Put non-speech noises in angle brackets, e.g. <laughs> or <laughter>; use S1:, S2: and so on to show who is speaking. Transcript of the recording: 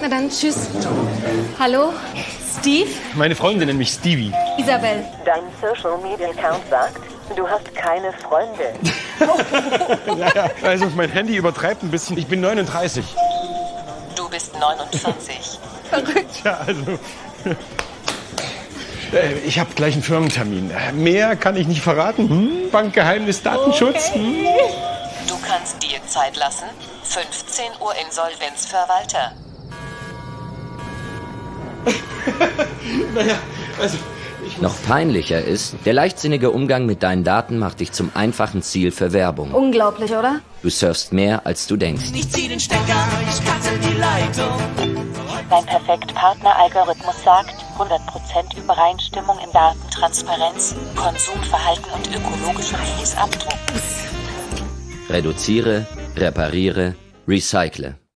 S1: Na dann, tschüss. Hallo? Steve?
S2: Meine Freunde nennen mich Stevie.
S1: Isabel.
S3: Dein Social Media Account sagt, du hast keine Freunde. <laughs>
S2: Ja, ja. Also mein Handy übertreibt ein bisschen. Ich bin 39.
S4: Du bist 49. <laughs>
S2: Ja, also. Äh, Ich habe gleich einen Firmentermin. Mehr kann ich nicht verraten. Hm? Bankgeheimnis, Datenschutz. Hm?
S4: Du kannst dir Zeit lassen. 15 Uhr Insolvenzverwalter. <laughs>
S2: Naja, also.
S5: Noch peinlicher ist, der leichtsinnige Umgang mit deinen Daten macht dich zum einfachen Ziel für Werbung.
S1: Unglaublich, oder?
S5: Du surfst mehr, als du denkst.
S6: Ich zieh den Stecker, ich cutte die Leitung.
S4: Dein Perfekt-Partner-Algorithmus sagt 100% Übereinstimmung in Datentransparenz, Konsumverhalten und ökologischem Fußabdruck.
S5: Reduziere, repariere, recycle.